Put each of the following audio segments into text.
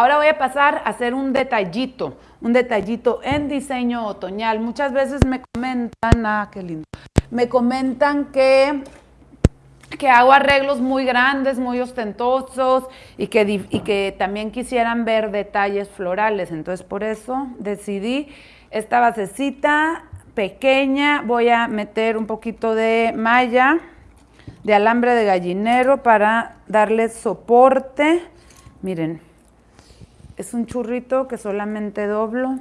Ahora voy a pasar a hacer un detallito, un detallito en diseño otoñal. Muchas veces me comentan, ah, qué lindo, me comentan que que hago arreglos muy grandes, muy ostentosos y que, y que también quisieran ver detalles florales. Entonces, por eso decidí esta basecita pequeña. Voy a meter un poquito de malla de alambre de gallinero para darle soporte. Miren, es un churrito que solamente doblo.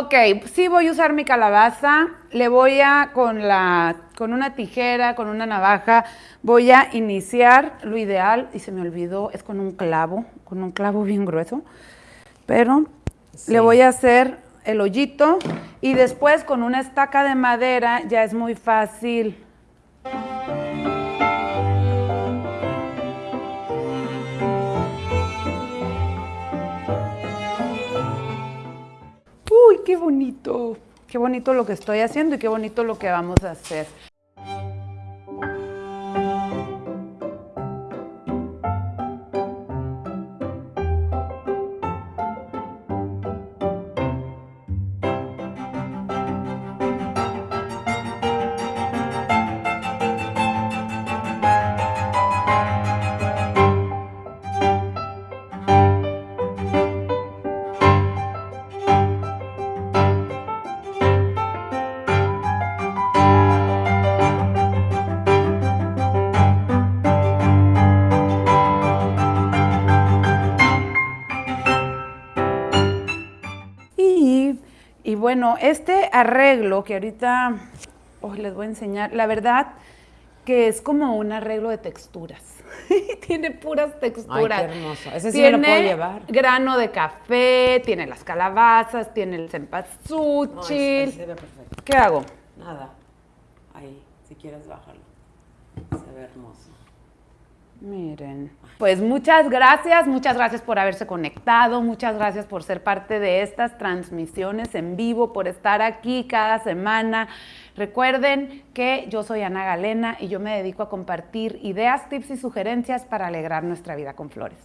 Ok, sí voy a usar mi calabaza, le voy a, con, la, con una tijera, con una navaja, voy a iniciar, lo ideal, y se me olvidó, es con un clavo, con un clavo bien grueso, pero le voy a hacer el hoyito y después con una estaca de madera ya es muy fácil qué bonito, qué bonito lo que estoy haciendo y qué bonito lo que vamos a hacer. Y bueno, este arreglo que ahorita oh, les voy a enseñar, la verdad que es como un arreglo de texturas. tiene puras texturas. Ay, qué hermoso. Ese sí me lo puedo llevar. grano de café, tiene las calabazas, tiene el cempasúchil. No, se ve perfecto. ¿Qué hago? Nada. Ahí, si quieres bajarlo. Se ve hermoso. Miren. Pues muchas gracias, muchas gracias por haberse conectado, muchas gracias por ser parte de estas transmisiones en vivo, por estar aquí cada semana. Recuerden que yo soy Ana Galena y yo me dedico a compartir ideas, tips y sugerencias para alegrar nuestra vida con flores.